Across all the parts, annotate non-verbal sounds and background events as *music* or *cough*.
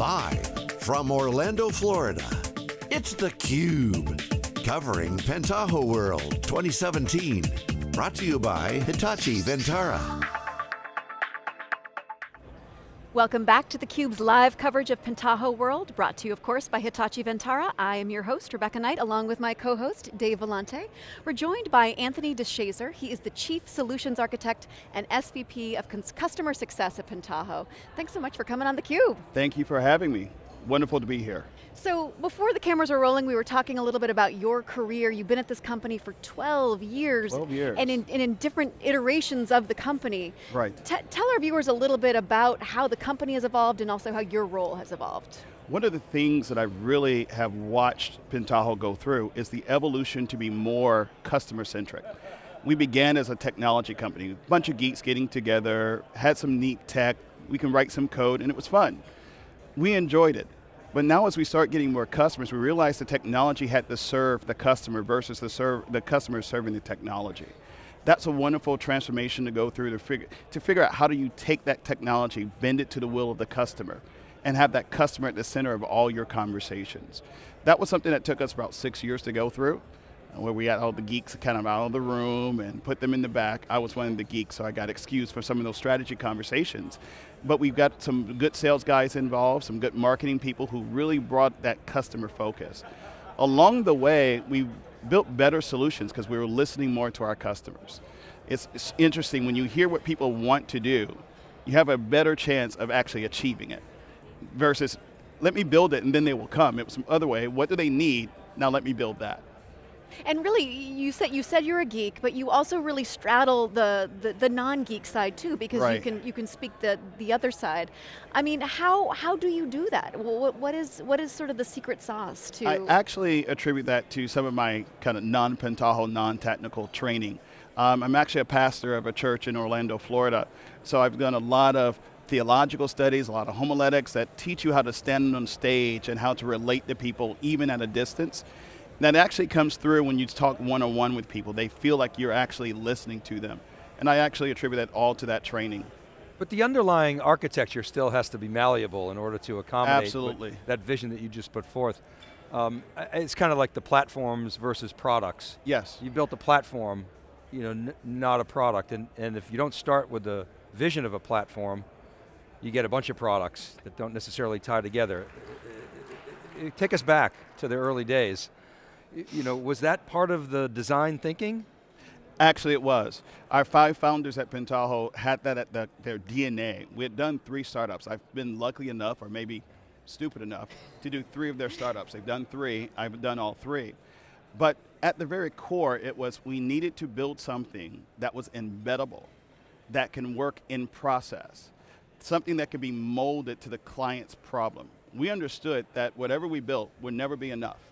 Live from Orlando, Florida, it's theCUBE. Covering Pentaho World 2017. Brought to you by Hitachi Vantara. Welcome back to theCUBE's live coverage of Pentaho World, brought to you of course by Hitachi Vantara. I am your host, Rebecca Knight, along with my co-host, Dave Vellante. We're joined by Anthony DeShazor. He is the Chief Solutions Architect and SVP of Customer Success at Pentaho. Thanks so much for coming on theCUBE. Thank you for having me. Wonderful to be here. So before the cameras were rolling, we were talking a little bit about your career. You've been at this company for 12 years. 12 years. And in, and in different iterations of the company. Right. T tell our viewers a little bit about how the company has evolved and also how your role has evolved. One of the things that I really have watched Pentaho go through is the evolution to be more customer centric. We began as a technology company, a bunch of geeks getting together, had some neat tech, we can write some code, and it was fun. We enjoyed it. But now as we start getting more customers, we realize the technology had to serve the customer versus the, serve, the customer serving the technology. That's a wonderful transformation to go through to figure, to figure out how do you take that technology, bend it to the will of the customer, and have that customer at the center of all your conversations. That was something that took us about six years to go through where we had all the geeks kind of out of the room and put them in the back. I was one of the geeks, so I got excused for some of those strategy conversations. But we've got some good sales guys involved, some good marketing people who really brought that customer focus. Along the way, we built better solutions because we were listening more to our customers. It's, it's interesting, when you hear what people want to do, you have a better chance of actually achieving it. Versus, let me build it and then they will come. It was some other way, what do they need? Now let me build that. And really, you said you said you're a geek, but you also really straddle the the, the non-geek side too, because right. you can you can speak the the other side. I mean, how how do you do that? What, what is what is sort of the secret sauce to? I actually attribute that to some of my kind of non-Pentaho, non-technical training. Um, I'm actually a pastor of a church in Orlando, Florida, so I've done a lot of theological studies, a lot of homiletics that teach you how to stand on stage and how to relate to people even at a distance. That actually comes through when you talk one-on-one with people. They feel like you're actually listening to them. And I actually attribute that all to that training. But the underlying architecture still has to be malleable in order to accommodate Absolutely. that vision that you just put forth. Um, it's kind of like the platforms versus products. Yes. You built a platform, you know, not a product, and, and if you don't start with the vision of a platform, you get a bunch of products that don't necessarily tie together. Take us back to the early days you know, was that part of the design thinking? Actually it was. Our five founders at Pentaho had that at the, their DNA. We had done three startups. I've been lucky enough, or maybe stupid enough, to do three of their startups. They've done three, I've done all three. But at the very core, it was we needed to build something that was embeddable, that can work in process, something that could be molded to the client's problem. We understood that whatever we built would never be enough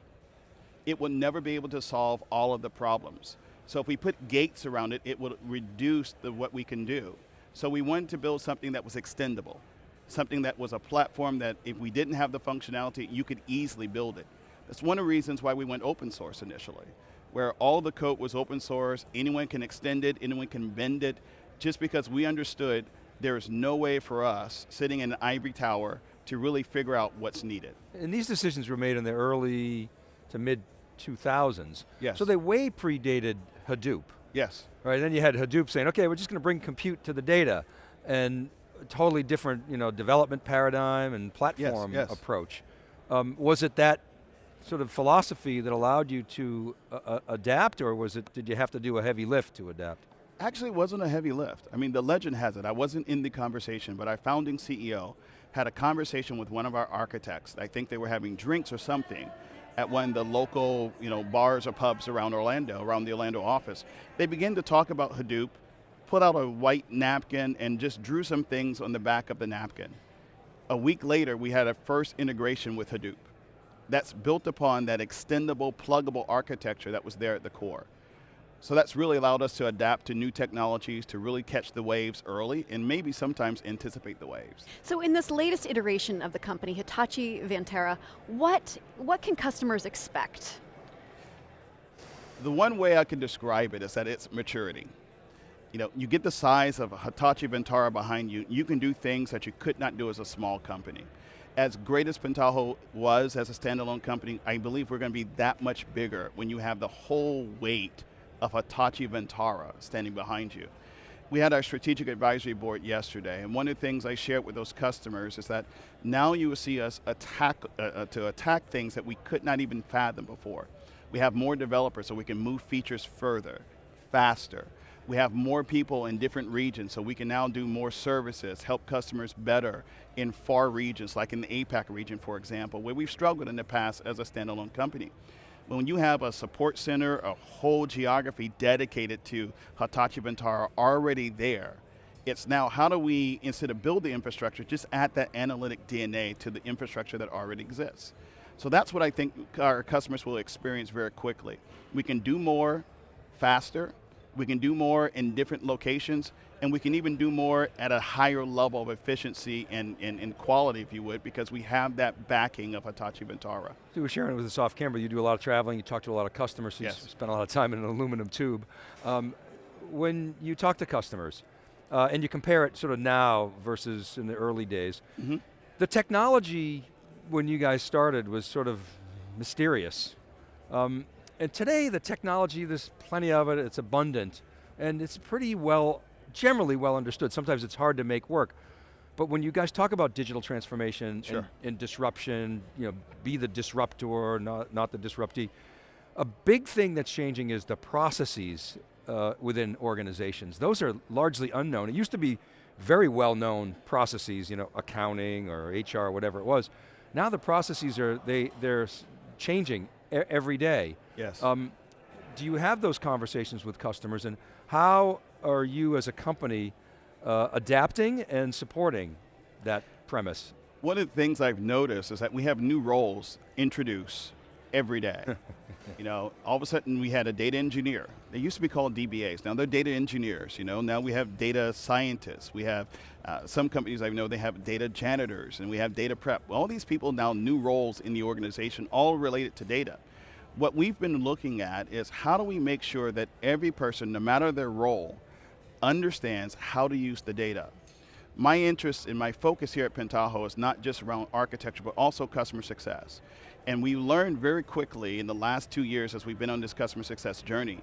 it will never be able to solve all of the problems. So if we put gates around it, it will reduce the, what we can do. So we wanted to build something that was extendable, something that was a platform that if we didn't have the functionality, you could easily build it. That's one of the reasons why we went open source initially, where all the code was open source, anyone can extend it, anyone can bend it, just because we understood there is no way for us, sitting in an ivory tower, to really figure out what's needed. And these decisions were made in the early to mid 2000s. Yes. So they way predated Hadoop. Yes. Right, then you had Hadoop saying, okay, we're just going to bring compute to the data, and totally different you know, development paradigm and platform yes, yes. approach. Um, was it that sort of philosophy that allowed you to uh, uh, adapt, or was it, did you have to do a heavy lift to adapt? Actually, it wasn't a heavy lift. I mean, the legend has it, I wasn't in the conversation, but our founding CEO had a conversation with one of our architects. I think they were having drinks or something, at one of the local you know, bars or pubs around Orlando, around the Orlando office. They began to talk about Hadoop, put out a white napkin and just drew some things on the back of the napkin. A week later, we had a first integration with Hadoop. That's built upon that extendable, pluggable architecture that was there at the core. So that's really allowed us to adapt to new technologies, to really catch the waves early, and maybe sometimes anticipate the waves. So in this latest iteration of the company, Hitachi Vantara, what, what can customers expect? The one way I can describe it is that it's maturity. You know, you get the size of Hitachi Vantara behind you, you can do things that you could not do as a small company. As great as Pentaho was as a standalone company, I believe we're going to be that much bigger when you have the whole weight of Hitachi Vantara standing behind you. We had our strategic advisory board yesterday, and one of the things I shared with those customers is that now you will see us attack uh, uh, to attack things that we could not even fathom before. We have more developers so we can move features further, faster. We have more people in different regions so we can now do more services, help customers better in far regions, like in the APAC region, for example, where we've struggled in the past as a standalone company when you have a support center, a whole geography dedicated to Hitachi Vantara already there, it's now how do we, instead of build the infrastructure, just add that analytic DNA to the infrastructure that already exists. So that's what I think our customers will experience very quickly. We can do more faster, we can do more in different locations, and we can even do more at a higher level of efficiency and, and, and quality, if you would, because we have that backing of Hitachi Vantara. So you were sharing with us off camera, you do a lot of traveling, you talk to a lot of customers, so yes. you spend a lot of time in an aluminum tube. Um, when you talk to customers, uh, and you compare it sort of now versus in the early days, mm -hmm. the technology when you guys started was sort of mysterious. Um, and today the technology, there's plenty of it, it's abundant, and it's pretty well, generally well understood. Sometimes it's hard to make work. But when you guys talk about digital transformation sure. and, and, disruption, you know, be the disruptor, not, not the disruptee, a big thing that's changing is the processes uh, within organizations. Those are largely unknown. It used to be very well known processes, you know, accounting or HR, whatever it was. Now the processes are, they, they're changing every day. Yes. Um, do you have those conversations with customers and how are you as a company uh, adapting and supporting that premise? One of the things I've noticed is that we have new roles introduced every day. *laughs* you know, all of a sudden we had a data engineer. They used to be called DBAs. Now they're data engineers. You know, now we have data scientists. We have uh, some companies I know they have data janitors, and we have data prep. All these people now new roles in the organization, all related to data. What we've been looking at is how do we make sure that every person, no matter their role, understands how to use the data my interest and my focus here at Pentaho is not just around architecture, but also customer success. And we learned very quickly in the last two years as we've been on this customer success journey,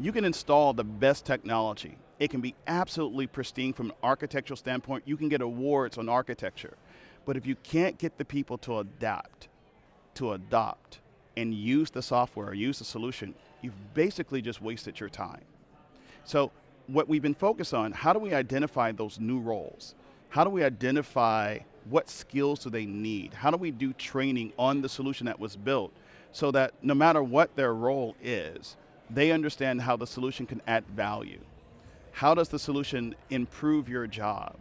you can install the best technology. It can be absolutely pristine from an architectural standpoint. You can get awards on architecture. But if you can't get the people to adapt, to adopt, and use the software, or use the solution, you've basically just wasted your time. So what we've been focused on, how do we identify those new roles? How do we identify what skills do they need? How do we do training on the solution that was built so that no matter what their role is, they understand how the solution can add value? How does the solution improve your job?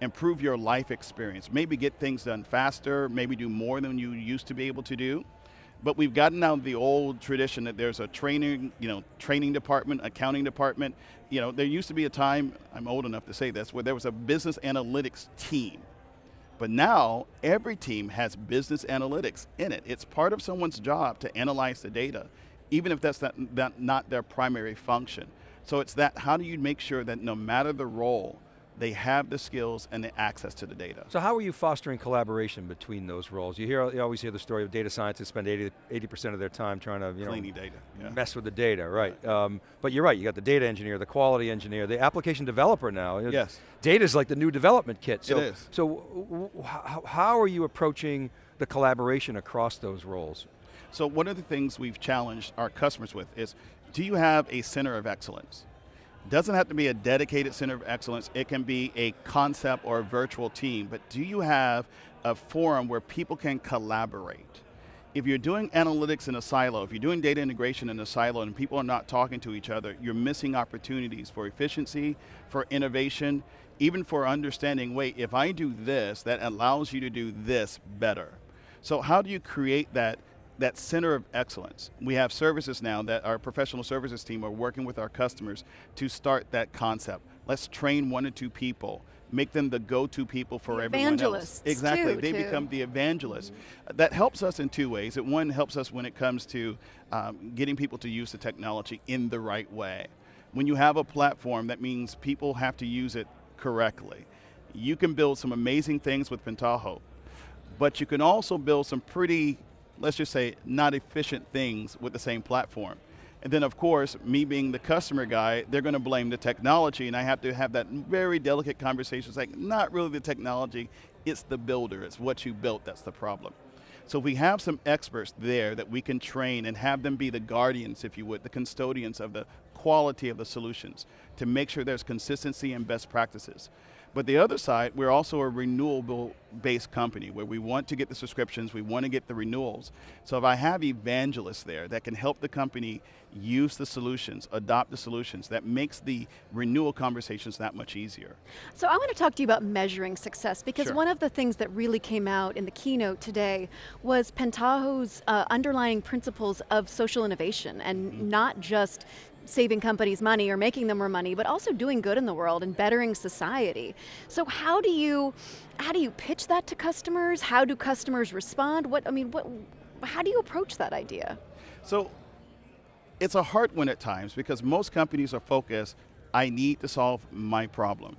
Improve your life experience, maybe get things done faster, maybe do more than you used to be able to do. But we've gotten out of the old tradition that there's a training, you know, training department, accounting department. You know, there used to be a time, I'm old enough to say this, where there was a business analytics team. But now, every team has business analytics in it. It's part of someone's job to analyze the data, even if that's not, that, not their primary function. So it's that, how do you make sure that no matter the role, they have the skills and the access to the data. So how are you fostering collaboration between those roles? You hear, you always hear the story of data scientists spend 80 percent of their time trying to you Cleaning know, data, yeah. mess with the data, right? Um, but you're right. You got the data engineer, the quality engineer, the application developer now. Yes. Data is like the new development kit. So, it is. So how are you approaching the collaboration across those roles? So one of the things we've challenged our customers with is, do you have a center of excellence? It doesn't have to be a dedicated center of excellence. It can be a concept or a virtual team, but do you have a forum where people can collaborate? If you're doing analytics in a silo, if you're doing data integration in a silo and people are not talking to each other, you're missing opportunities for efficiency, for innovation, even for understanding, wait, if I do this, that allows you to do this better. So how do you create that that center of excellence. We have services now that our professional services team are working with our customers to start that concept. Let's train one or two people, make them the go-to people for the everyone else. Exactly, too, they too. become the evangelists. Mm -hmm. That helps us in two ways. It one helps us when it comes to um, getting people to use the technology in the right way. When you have a platform, that means people have to use it correctly. You can build some amazing things with Pentaho, but you can also build some pretty, let's just say, not efficient things with the same platform. And then of course, me being the customer guy, they're going to blame the technology and I have to have that very delicate conversation. It's like, not really the technology, it's the builder, it's what you built that's the problem. So we have some experts there that we can train and have them be the guardians, if you would, the custodians of the quality of the solutions to make sure there's consistency and best practices. But the other side, we're also a renewable based company where we want to get the subscriptions, we want to get the renewals. So if I have evangelists there that can help the company use the solutions, adopt the solutions, that makes the renewal conversations that much easier. So I want to talk to you about measuring success because sure. one of the things that really came out in the keynote today was Pentaho's uh, underlying principles of social innovation and mm -hmm. not just saving companies money or making them more money, but also doing good in the world and bettering society. So how do you, how do you pitch that to customers? How do customers respond? What, I mean, what, how do you approach that idea? So, it's a hard one at times because most companies are focused, I need to solve my problem.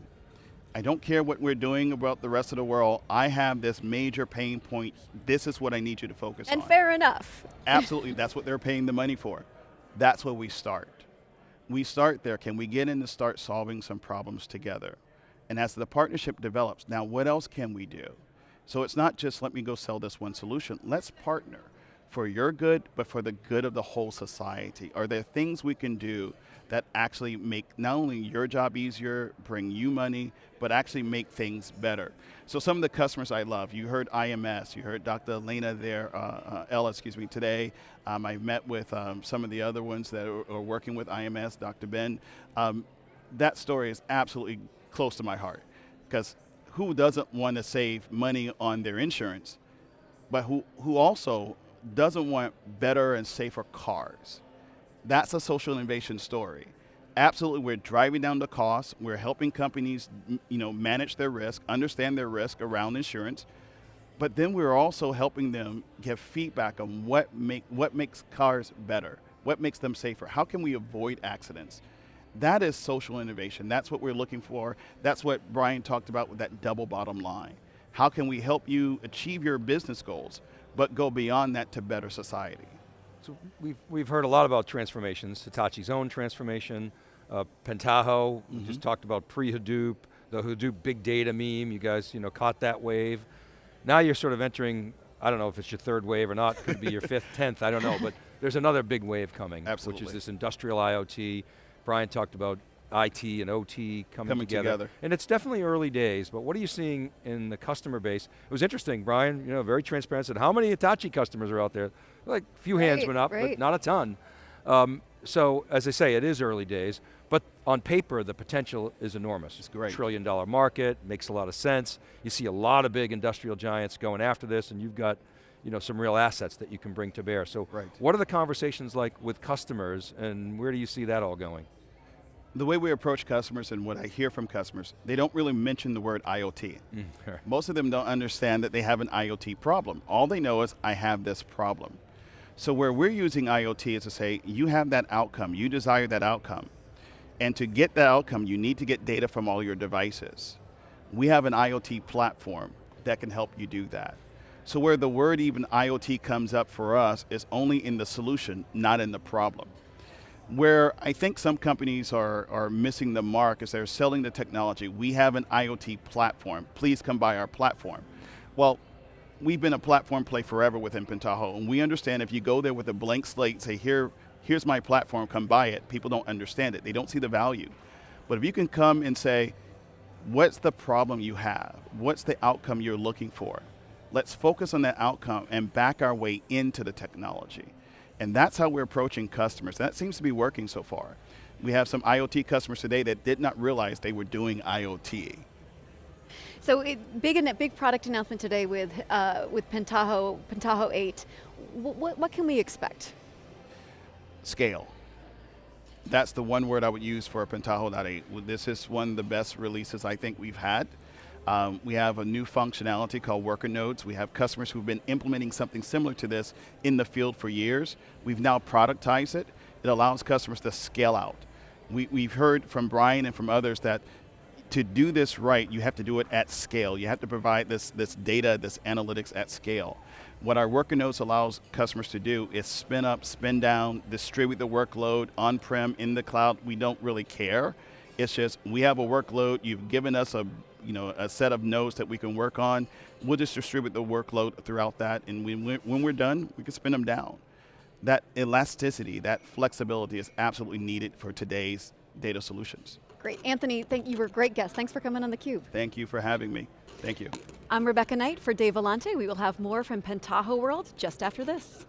I don't care what we're doing about the rest of the world. I have this major pain point. This is what I need you to focus and on. And fair enough. Absolutely, that's what they're paying the money for. That's where we start we start there. Can we get in to start solving some problems together? And as the partnership develops, now what else can we do? So it's not just let me go sell this one solution. Let's partner for your good, but for the good of the whole society. Are there things we can do that actually make not only your job easier, bring you money, but actually make things better. So some of the customers I love, you heard IMS, you heard Dr. Elena there, uh, uh, Ella, excuse me, today. Um, I met with um, some of the other ones that are, are working with IMS, Dr. Ben. Um, that story is absolutely close to my heart because who doesn't want to save money on their insurance, but who, who also doesn't want better and safer cars? That's a social innovation story. Absolutely, we're driving down the cost. We're helping companies, you know, manage their risk, understand their risk around insurance, but then we're also helping them give feedback on what make what makes cars better, what makes them safer. How can we avoid accidents? That is social innovation. That's what we're looking for. That's what Brian talked about with that double bottom line. How can we help you achieve your business goals, but go beyond that to better society? So we've, we've heard a lot about transformations, Hitachi's own transformation, uh, Pentaho, mm -hmm. just talked about pre-Hadoop, the Hadoop big data meme, you guys you know, caught that wave. Now you're sort of entering, I don't know if it's your third wave or not, could be your fifth, *laughs* tenth, I don't know, but there's another big wave coming, Absolutely. which is this industrial IoT. Brian talked about IT and OT coming, coming together. together. And it's definitely early days, but what are you seeing in the customer base? It was interesting, Brian, you know, very transparent, said how many Hitachi customers are out there? Like a few right, hands went up, right. but not a ton. Um, so as I say, it is early days, but on paper, the potential is enormous. It's great. Trillion dollar market, makes a lot of sense. You see a lot of big industrial giants going after this and you've got you know, some real assets that you can bring to bear. So right. what are the conversations like with customers and where do you see that all going? the way we approach customers and what I hear from customers, they don't really mention the word IoT. Mm, Most of them don't understand that they have an IoT problem. All they know is, I have this problem. So where we're using IoT is to say, you have that outcome, you desire that outcome. And to get that outcome, you need to get data from all your devices. We have an IoT platform that can help you do that. So where the word even IoT comes up for us is only in the solution, not in the problem. Where I think some companies are, are missing the mark is they're selling the technology. We have an IoT platform. Please come buy our platform. Well, we've been a platform play forever within Pentaho, and we understand if you go there with a blank slate, say, Here, here's my platform, come buy it, people don't understand it. They don't see the value. But if you can come and say, what's the problem you have? What's the outcome you're looking for? Let's focus on that outcome and back our way into the technology. And that's how we're approaching customers. That seems to be working so far. We have some IoT customers today that did not realize they were doing IoT. So it, big, big product announcement today with, uh, with Pentaho, Pentaho 8. what, what can we expect? Scale. That's the one word I would use for Pentaho 8. This is one of the best releases I think we've had. Um, we have a new functionality called worker nodes. We have customers who've been implementing something similar to this in the field for years. We've now productized it. It allows customers to scale out. We, we've heard from Brian and from others that to do this right, you have to do it at scale. You have to provide this, this data, this analytics at scale. What our worker nodes allows customers to do is spin up, spin down, distribute the workload on-prem, in the cloud. We don't really care. It's just, we have a workload, you've given us a, you know, a set of nodes that we can work on. We'll just distribute the workload throughout that, and when when we're done, we can spin them down. That elasticity, that flexibility is absolutely needed for today's data solutions. Great. Anthony, thank you were a great guest. Thanks for coming on theCUBE. Thank you for having me. Thank you. I'm Rebecca Knight for Dave Vellante. We will have more from Pentaho World just after this.